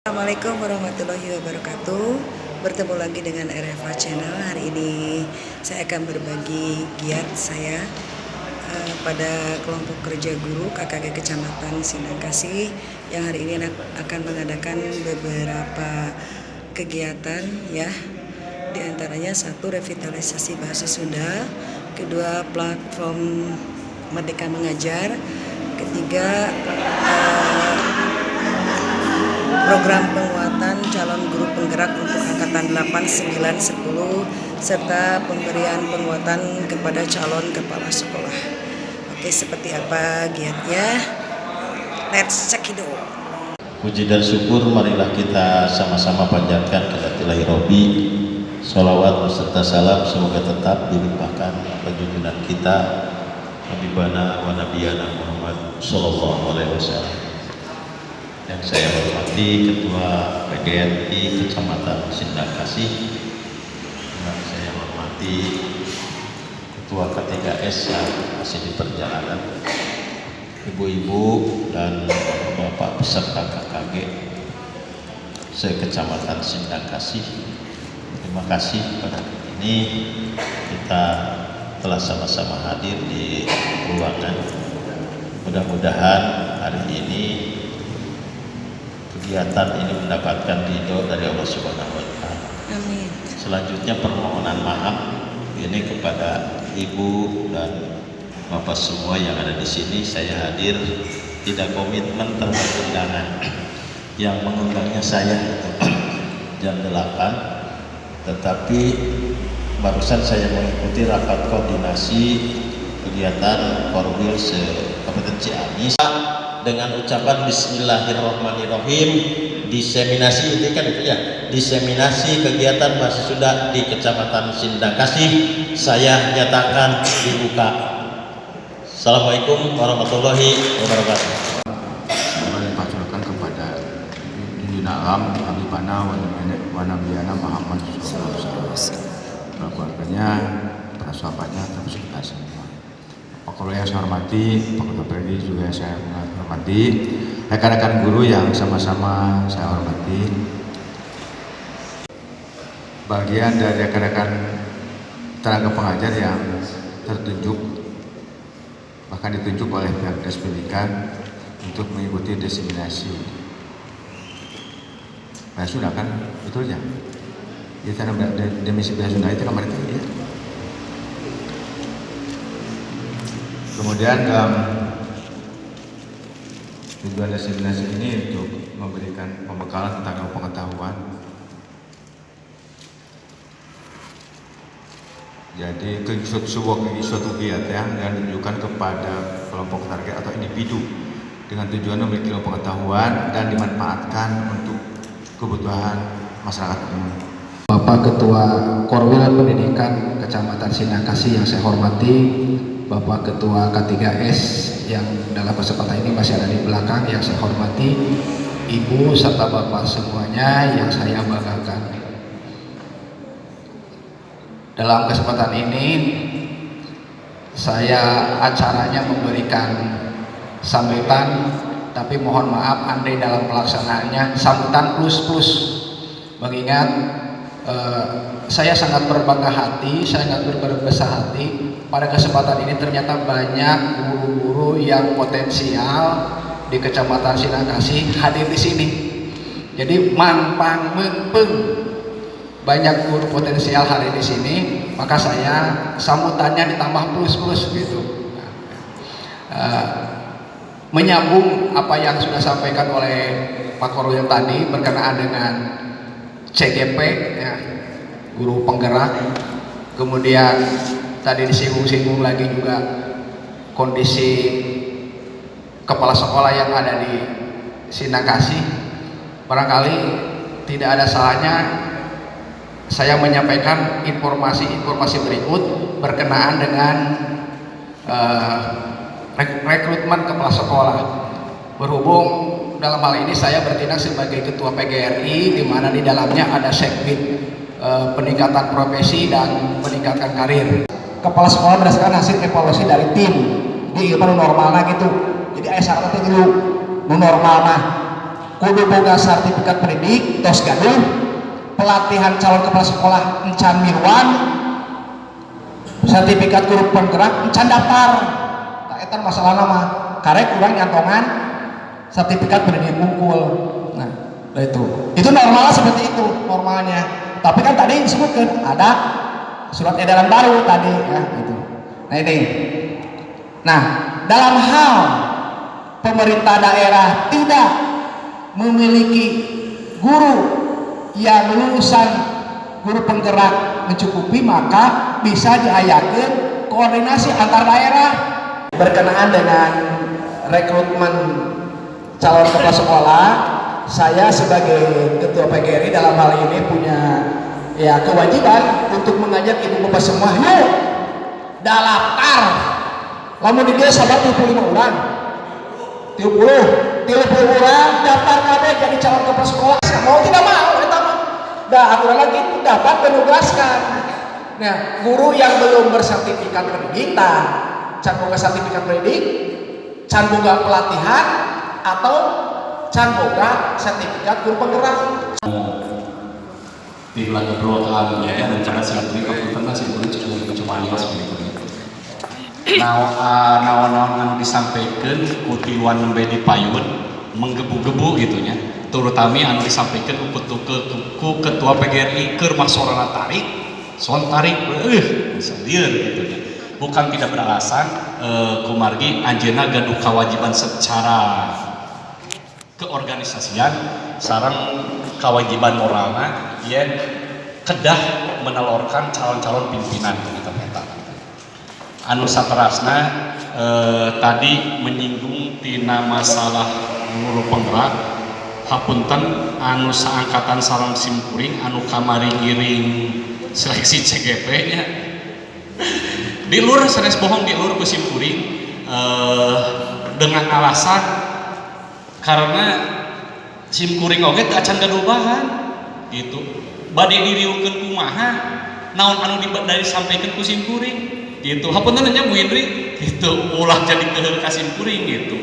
Assalamualaikum warahmatullahi wabarakatuh. Bertemu lagi dengan RFA Channel. Hari ini saya akan berbagi giat saya uh, Pada kelompok kerja guru KKG Kecamatan Sindang Kasih Yang hari ini akan mengadakan beberapa kegiatan ya. Di antaranya satu revitalisasi bahasa Sunda Kedua platform Merdeka Mengajar Ketiga uh, program penguatan calon guru penggerak untuk angkatan 8, 9, 10 serta pemberian penguatan kepada calon kepala sekolah. Oke, seperti apa giatnya? Let's check it out. Puji dan syukur marilah kita sama-sama panjatkan ilahi Robi Salawat beserta salam semoga tetap dilimpahkan junjungan kita Habibana wa Nabiyana Muhammad Sallallahu Alaihi Wasallam yang saya hormati Ketua PGRI Kecamatan Sindang Kasih. Yang saya hormati Ketua K3S yang masih di perjalanan. Ibu-ibu dan bapak-bapak peserta KKG se-Kecamatan Sindang Kasih terima kasih pada ini kita telah sama-sama hadir di ruangan. Mudah-mudahan hari ini kegiatan ini mendapatkan ridho dari Allah Subhanahu wa taala. Amin. Selanjutnya permohonan maaf ini kepada ibu dan bapak semua yang ada di sini. Saya hadir tidak komitmen terhadap undangan. Yang mengundangnya saya jam 8 tetapi barusan saya mengikuti rapat koordinasi kegiatan Korwil se Kabupaten Ciamis dengan ucapan Bismillahirrahmanirrahim. Diseminasi itu kan itu ya. Diseminasi kegiatan bahasa Sunda di Kecamatan Sindang Kasih saya nyatakan dibuka. Assalamualaikum warahmatullahi wabarakatuh. Paculkan kepada Junjungan Alam Habibana Wanabiyana Muhammad SAW keluarganya para sahabatnya termasuk kita semua. Pak yang saya hormati, Pak Predi juga saya hormati, rekan-rekan guru yang sama-sama saya hormati, bagian dari rekan-rekan tenaga pengajar yang tertunjuk, bahkan ditunjuk oleh pihak Dinas Pendidikan untuk mengikuti diseminasi. Bahasa Sunda kan, betul ya? Di tanah demisi bahasa Sunda itu kemarin ya. Kemudian dalam tujuan destinasi ini untuk memberikan pembekalan tentang pengetahuan. Jadi sebuah suatu kegiatan yang ditujukan kepada kelompok target atau individu dengan tujuan memiliki pengetahuan dan dimanfaatkan untuk kebutuhan masyarakat umum. Bapak Ketua Korwil Pendidikan Kecamatan Sinakasi yang saya hormati, Bapak Ketua K3S yang dalam kesempatan ini masih ada di belakang yang saya hormati, Ibu serta Bapak semuanya yang saya banggakan. Dalam kesempatan ini saya acaranya memberikan sambutan tapi mohon maaf andai dalam pelaksanaannya sambutan plus plus mengingat eh, saya sangat berbangga hati, saya sangat berbesar hati pada kesempatan ini ternyata banyak guru-guru yang potensial di Kecamatan Sinangkasih hadir di sini. Jadi mampang mempeng banyak guru potensial hari di sini, maka saya sambutannya ditambah plus-plus gitu. Uh, menyambung apa yang sudah sampaikan oleh Pak Korwil tadi berkenaan dengan CGP, ya, guru penggerak, kemudian tadi disinggung-singgung lagi juga kondisi kepala sekolah yang ada di Sinakasi. Barangkali tidak ada salahnya saya menyampaikan informasi-informasi berikut berkenaan dengan uh, rekrutmen kepala sekolah. Berhubung dalam hal ini saya bertindak sebagai ketua PGRI di mana di dalamnya ada segmen uh, peningkatan profesi dan meningkatkan karir kepala sekolah berdasarkan hasil evaluasi dari tim. Di ilmu normal gitu. Jadi ayah syaratnya dulu normal nah kudu boga sertifikat pendidik tos gaduh. Pelatihan calon kepala sekolah encan mirwan sertifikat guru penggerak encan daftar. Tak eta masalah nama karek kurang nyantongan sertifikat pendidik mungkul nah itu. Itu normal seperti itu normalnya. Tapi kan tadi disebutkan ada surat edaran baru tadi ya gitu. Nah ini. Nah dalam hal pemerintah daerah tidak memiliki guru yang lulusan guru penggerak mencukupi maka bisa diayakan koordinasi antar daerah. Berkenaan dengan rekrutmen calon kepala sekolah saya sebagai ketua PGRI dalam hal ini punya ya kewajiban untuk mengajak ibu bapak semua yuk daftar lamun di dia sahabat 25 orang. 30 30 orang daftar kabeh jadi calon kepala sekolah. Mau tidak mau kita mah dah aturan lagi dapat menugaskan nah guru yang belum bersertifikat pendidik nah can boga sertifikat pendidik can boga pelatihan atau can boga sertifikat guru penggerak di lagu broadcast ya rencana si Putri Kabupaten nasi Putri cukup cuma liwas begitu. Nah, naon-naon yang disampaikan kutiluan nembe di payun menggebu-gebu gitunya terutama anu disampaikan ku, ke, ku ketua PGRI ke masorana tarik son tarik eh bisa dia gitu ya bukan tidak beralasan eh, kumargi anjena gaduh kewajiban secara keorganisasian sarang kewajiban moralnya ya kedah menelurkan calon-calon pimpinan gitu peta anu saterasna eh, tadi menyinggung tina masalah guru penggerak hapunten anu seangkatan sarang simkuring anu kamari giring seleksi CGP nya. Di lur seres bohong di lur ku simkuring eh, dengan alasan karena simkuring oge acan gadubahan gitu. Badai diriukeun kumaha? Naon anu dari sampaikan ku simkuring gitu. Hapunten nya Bu Indri. Gitu. Ulah jadi ke kasimkuring gitu.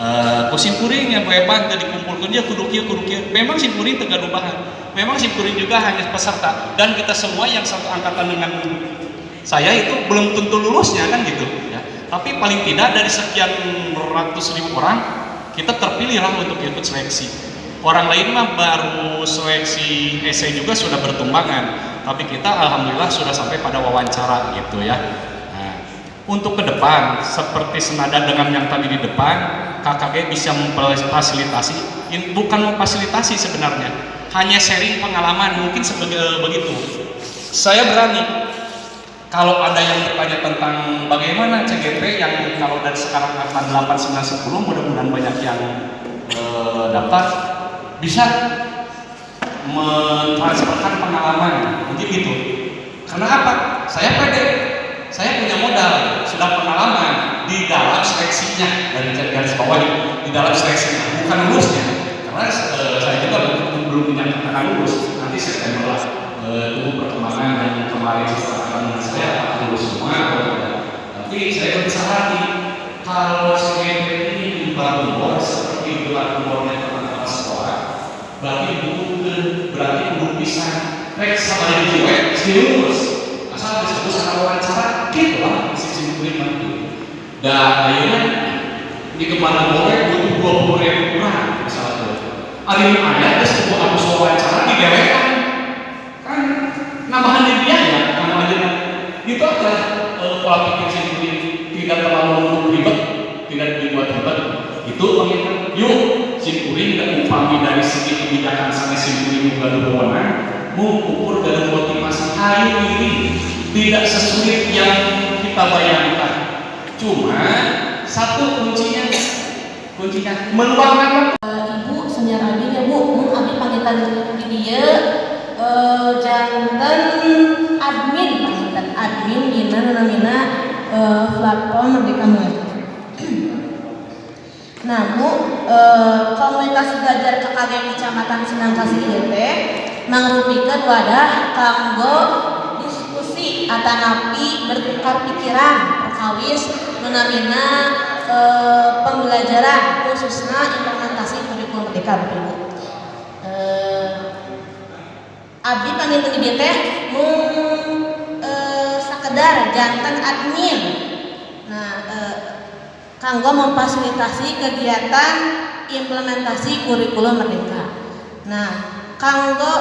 Uh, kuring yang hebat tadi dikumpulkan dia kieu kudu kieu. Memang simkuring tegaduh bahan memang simkuring juga hanya peserta. Dan kita semua yang satu angkatan dengan saya itu belum tentu lulusnya kan gitu. Ya. Tapi paling tidak dari sekian ratus ribu orang kita terpilih lah untuk ikut seleksi orang lain mah baru seleksi essay juga sudah bertumbangan tapi kita alhamdulillah sudah sampai pada wawancara gitu ya. Nah, untuk ke depan seperti senada dengan yang tadi di depan KKG bisa memfasilitasi bukan memfasilitasi sebenarnya hanya sharing pengalaman mungkin sebagai begitu. Saya berani. Kalau ada yang bertanya tentang bagaimana CGP yang kalau dari sekarang akan 8, 9, 10 mudah-mudahan banyak yang e, daftar bisa mentransferkan pengalaman. Mungkin gitu. Karena apa? saya pede. Saya punya modal. Sudah pengalaman di dalam seleksinya. Dari garis bawah di dalam seleksinya. Bukan lulusnya. Karena e, saya juga belum, belum menyatakan lulus. Nanti September lah. E, tunggu perkembangan dan kemarin setelah saya lulus semua tapi saya bisa hati kalau CGP ini dibangun bos seperti gelar umurnya berarti bukan berarti belum bisa rek sama yang cuek lulus asal disebut sama wawancara gitu lah sisi kuliah dan akhirnya di ke mana boleh butuh dua puluh ribu kurang misalnya ini ada ada sebuah aku wawancara di dewekan kan nambahan di nama aja itu aja e, pola pikir sendiri tidak terlalu ribet tidak dibuat ribet. Itu pengingat yuk simpuring dan upami dari segi kebijakan sampai simpuring juga wewenang mengukur dan motivasi hari ini tidak sesulit yang kita bayangkan. Cuma satu kuncinya kuncinya meluangkan uh, ibu abi ya bu mun abi di dia. Uh, jantan admin panggilan admin dina namina uh, platform merdeka mengajar Nah, Bu, uh, komunitas belajar KKG Kecamatan Sinangkasih ieu teh mangrupikeun wadah kanggo diskusi atanapi bertukar pikiran perkawis menamina e, pembelajaran khususnya implementasi kurikulum Merdeka Bapak Ibu. Eh, abdi panggil di teh mung eh, sakedar jantan admin. Nah, eh, kanggo memfasilitasi kegiatan implementasi kurikulum Merdeka. Nah, kanggo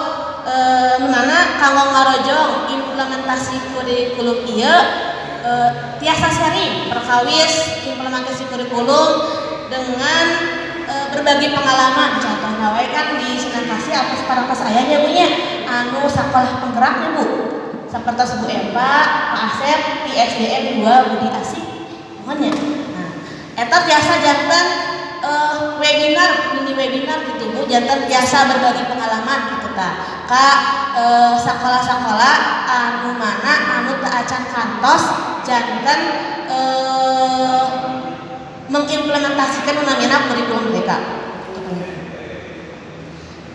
eh, mana? Kanggo ngarojong implementasi kurikulum ieu eh, tiasa sharing perkawis implementasi kurikulum dengan eh, berbagi pengalaman. Contohnya wae kan di Sunan Kasih atas para pas ayahnya punya anu sekolah penggeraknya bu. Seperti Bu Empa, Pak Asep, di SDM 2 Budi Asih. Pokoknya. Nah eta tiasa jantan eh, webinar mini webinar gitu bu. Jantan biasa berbagi pengalaman gitu ta kak eh, sekolah-sekolah anu mana anu acan kantos jantan eh, mengimplementasikan namanya kurikulum mereka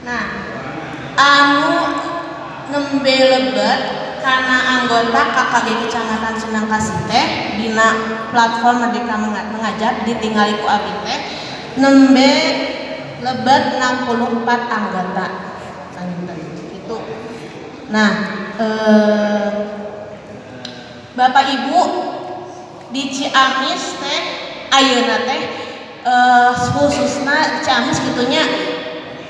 nah anu nembe karena anggota KKG Kecamatan Sindang Kasih teh dina platform Merdeka Menga- Mengajar ditinggali ku abdi teh nembe lebet 64 anggota. Itu. Nah eh, Bapak Ibu di Ciamis teh ayeuna teh eh, khususna Ciamis gitunya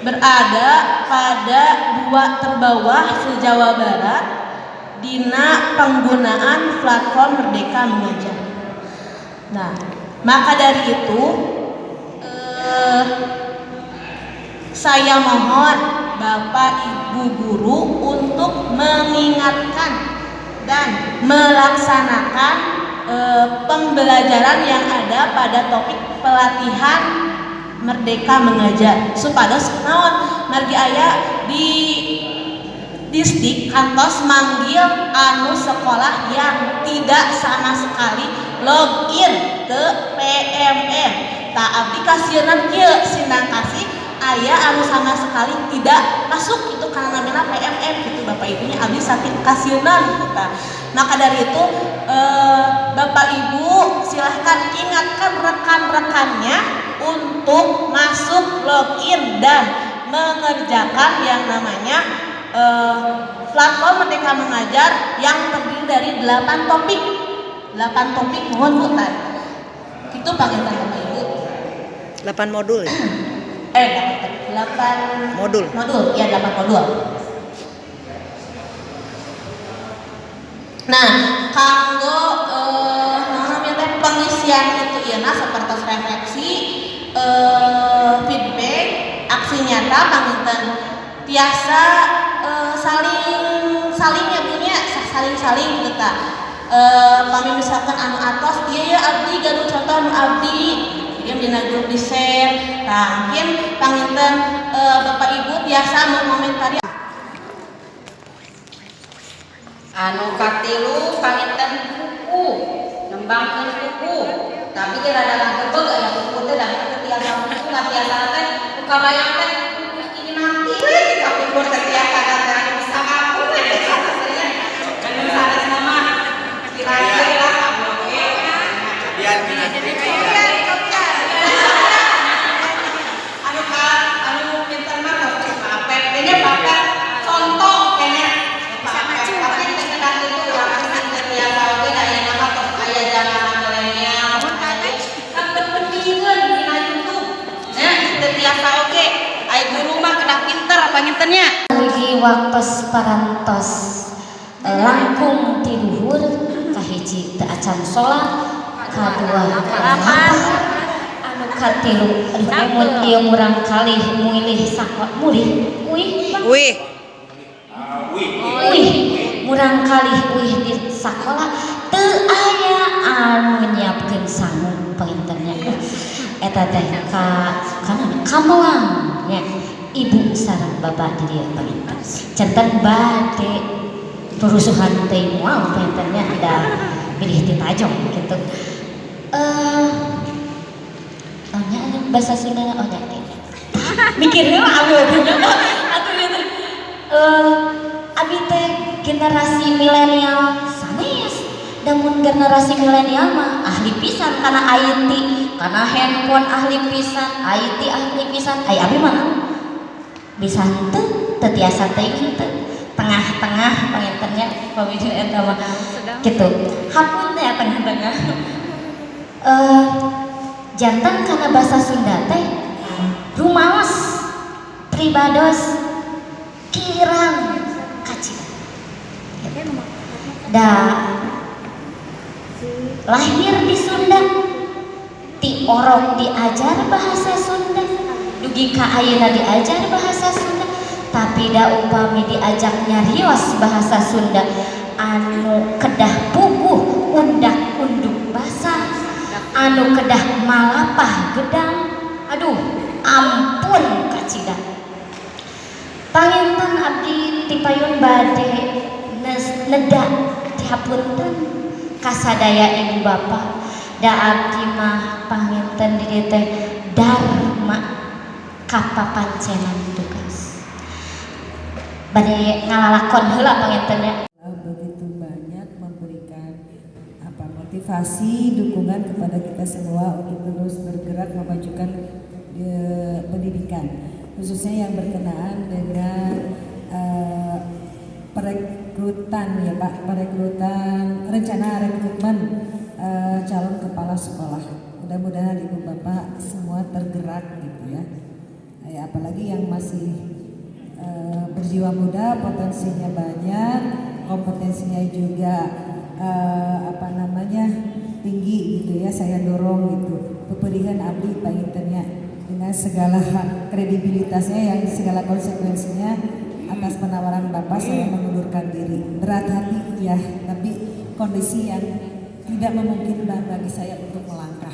berada pada dua terbawah se-Jawa Barat dina penggunaan platform Merdeka Mengajar. Nah, maka dari itu eh, saya mohon Bapak Ibu guru untuk mengingatkan dan melaksanakan eh, pembelajaran yang ada pada topik pelatihan Merdeka Mengajar. Supados naon margi aya di distrik kantos manggil anu sekolah yang tidak sama sekali login ke PMM tak abdi kasieun kieu sindang kasih aya anu sama sekali tidak masuk itu karena namanya PMM gitu Bapak Ibunya abdi sakit kasienan gitu ta. maka dari itu eh, Bapak Ibu silahkan ingatkan rekan-rekannya untuk masuk login dan mengerjakan yang namanya eh, platform Merdeka Mengajar yang terdiri dari 8 topik 8 topik mohon Bu Tan. itu Ibu 8 modul ya? eh 8 Modul. modul ya 8 modul nah kanggo eh, namanya teh pengisian itu ya nah seperti refleksi eh, feedback aksi nyata panginten tiasa eh, saling saling ya punya saling saling gitu ta. Eh, kami misalkan anu atas dia ya abdi gaduh contoh anu abdi dia dina grup di share. Nah mungkin panginten eh, bapak ibu biasa mengomentari anu katilu panginten kuku nembangkeun kuku tapi dia rada ngagebeg aya kuku teh dah teu tiasa kuku ngatiasa teh buka bayang teh ini nanti. We di kafe gua teh tiasa teh bisa aku kan sanes nama kira-kira lah kamu ge biar anu ka anu pinter mah papet kayaknya papet contoh kayaknya. Papet tapi sekedar itu orang asing terbiasa oke daya nama tos aya zaman milenial. Kan berpendingan dina YouTube ya terbiasa oke. Ai guru mah kena pinter apa nginternya? Lagi waktos parantos. Langkung ti luhur kahiji teu acan salat kadua katilu mun ieu murang kalih mulih sakwa mulih uih Wih, uih murang kalih uih di sakola. Teu aya anu nyiapkeun sangu penginternya eta teh ka kana kamelang nya ibu sareng bapak di dia penginter centen bade. Perusuhan teh moal penginternya ada pilih di tajong gitu. Eh bahasa Sunda oh nya mikir heula abdi atuh gitu eh abi teh generasi milenial. Sanes namun generasi milenial mah ahli pisan karena IT karena handphone ahli pisan IT ahli pisan. Ay abi mana bisa henteu teu tiasa teuing henteu tengah-tengah pangintennya pamijil eta mah. Gitu. Hampun teh tengah-tengah. Eh jantan karena bahasa Sunda teh rumaos pribados kirang kacil. Da lahir di Sunda ti orok diajar bahasa Sunda. Dugi ka ayeuna diajar bahasa Sunda tapi da upami diajak nyarios bahasa Sunda. Anu kedah puguh undak anu kedah malapah gedang. Aduh ampun kacida panginten abdi tipayun bade neda dihapunten. Kasadaya ibu bapak da abdi mah panginten di dieu teh dharma kapapancenan tugas. Bade ngalalakon heula pangintennya banyak memberikan apa? Motivasi dukungan kepada kita semua untuk terus bergerak memajukan eh, pendidikan. Khususnya yang berkenaan dengan eh, perekrutan ya Pak. Perekrutan rencana rekrutmen eh, calon kepala sekolah. Mudah-mudahan ibu bapak semua tergerak gitu ya. Ya, apalagi yang masih eh, berjiwa muda potensinya banyak kompetensinya juga eh, apa namanya tinggi gitu ya saya dorong gitu. Peperihan abdi pangintennya dengan segala kredibilitasnya yang segala konsekuensinya atas penawaran bapak saya mengundurkan diri. Berat hati ya tapi kondisi yang tidak memungkinkan bagi saya untuk melangkah.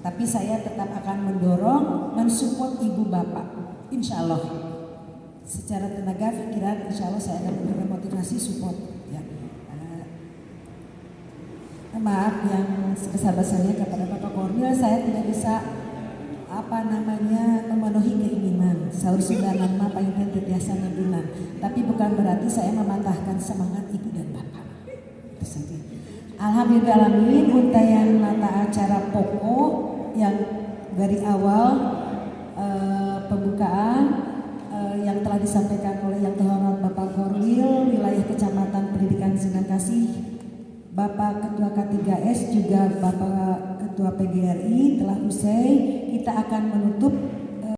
Tapi saya tetap akan mendorong mensupport ibu bapak insya Allah. Secara tenaga pikiran insya Allah saya akan memberikan motivasi support ya Eh, maaf yang sebesar-besarnya kepada Bapak Kornil. Saya tidak bisa apa namanya memenuhi keinginan. Sahur sudah nama paling tetiasa nadunan tapi bukan berarti saya mematahkan semangat ibu dan bapak. Saja. Alhamdulillah untayan mata acara pokok yang dari awal eh, pembukaan eh, yang telah disampaikan oleh yang terhormat Bapak Korwil wilayah Kecamatan Pendidikan Sinan Kasih Bapak Ketua K3S juga Bapak Ketua PGRI telah usai. Kita akan menutup